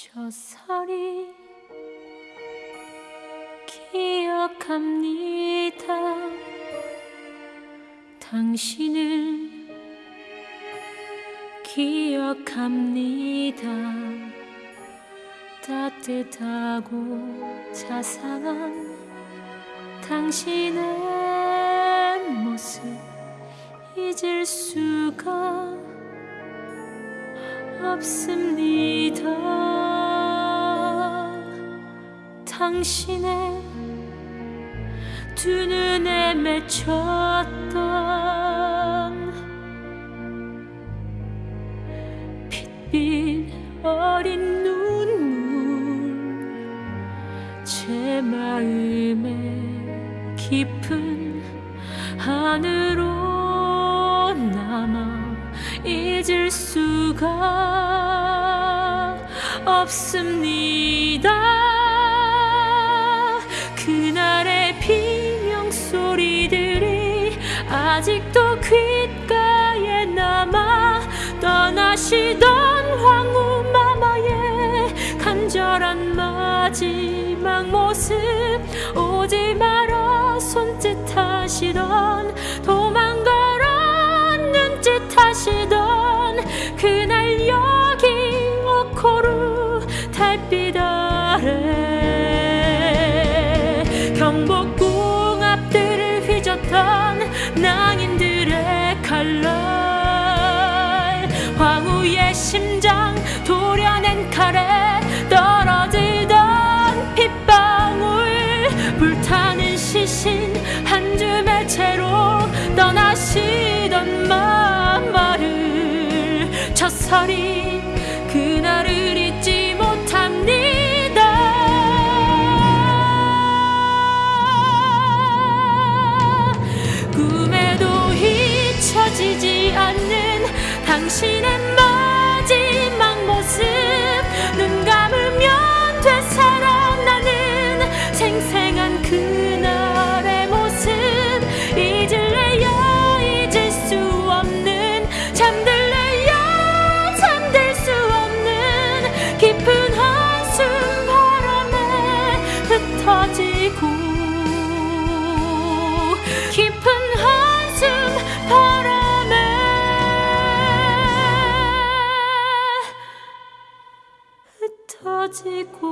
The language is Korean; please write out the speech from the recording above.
저살이 기억합니다. 당신을 기억합니다. 따뜻하고 자상한 당신의 모습 잊을 수가 없습니다. 당신의 두 눈에 맺혔던 빛빛 어린 눈물 제 마음의 깊은 안으로 남아 잊을 수가 없습니다. 아직도 귓가에 남아 떠나시던 황후 마마의 간절한 마지막 모습. 오지 마라 손짓하시던 도망가라 눈짓 하시던 그날 여기 오코루 달빛 아래 경복궁 낭인들의 칼날. 황후의 심장 도려낸 칼에 떨어지던 핏방울. 불타는 시신 한 줌의 채로 떠나시던 마마를. 첫설이 그날을 잊지 당신의 마지막 모습. 눈 감으면 되살아나는 생생한 그날의 모습. 잊을래야 잊을 수 없는 잠들래야 잠들 수 없는 깊은 한숨 바람에 흩어지고 깊은 가지고.